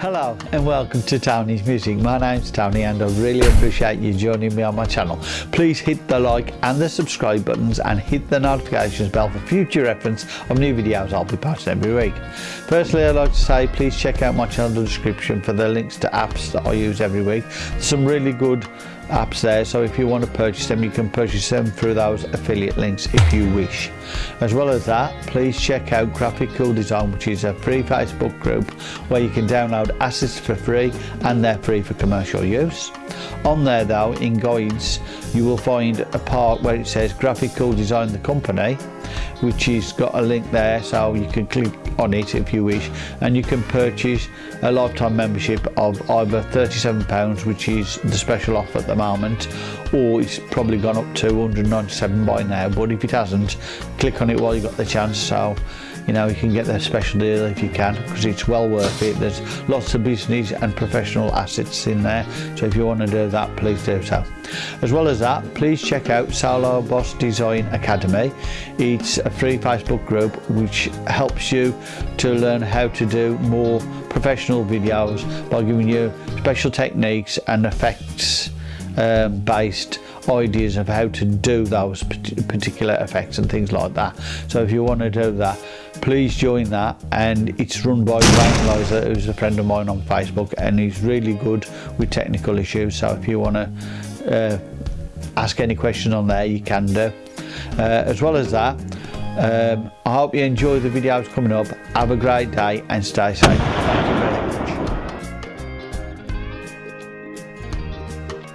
Hello and welcome to Tony's Music. My name's Tony and I really appreciate you joining me on my channel. Please hit the like and the subscribe buttons and hit the notifications bell for future reference of new videos I'll be posting every week. Firstly I'd like to say please check out my channel description for the links to apps that I use every week. Some really good apps there so if you want to purchase them you can purchase them through those affiliate links if you wish as well as that please check out graphic cool design which is a free facebook group where you can download assets for free and they're free for commercial use On there though, in guides, you will find a part where it says graphical design the company, which has got a link there so you can click on it if you wish and you can purchase a lifetime membership of either £37 which is the special offer at the moment or it's probably gone up to 197 by now but if it hasn't click on it while you've got the chance so you know you can get their special deal if you can because it's well worth it there's lots of business and professional assets in there so if you want to do that please do so as well as that please check out Salo Boss Design Academy it's a free Facebook group which helps you to learn how to do more professional videos by giving you special techniques and effects based ideas of how to do those particular effects and things like that. So if you want to do that, please join that. And it's run by Wayne Lizer, who's a friend of mine on Facebook, and he's really good with technical issues. So if you want to uh, ask any questions on there, you can do. Uh, as well as that, um, I hope you enjoy the videos coming up. Have a great day and stay safe.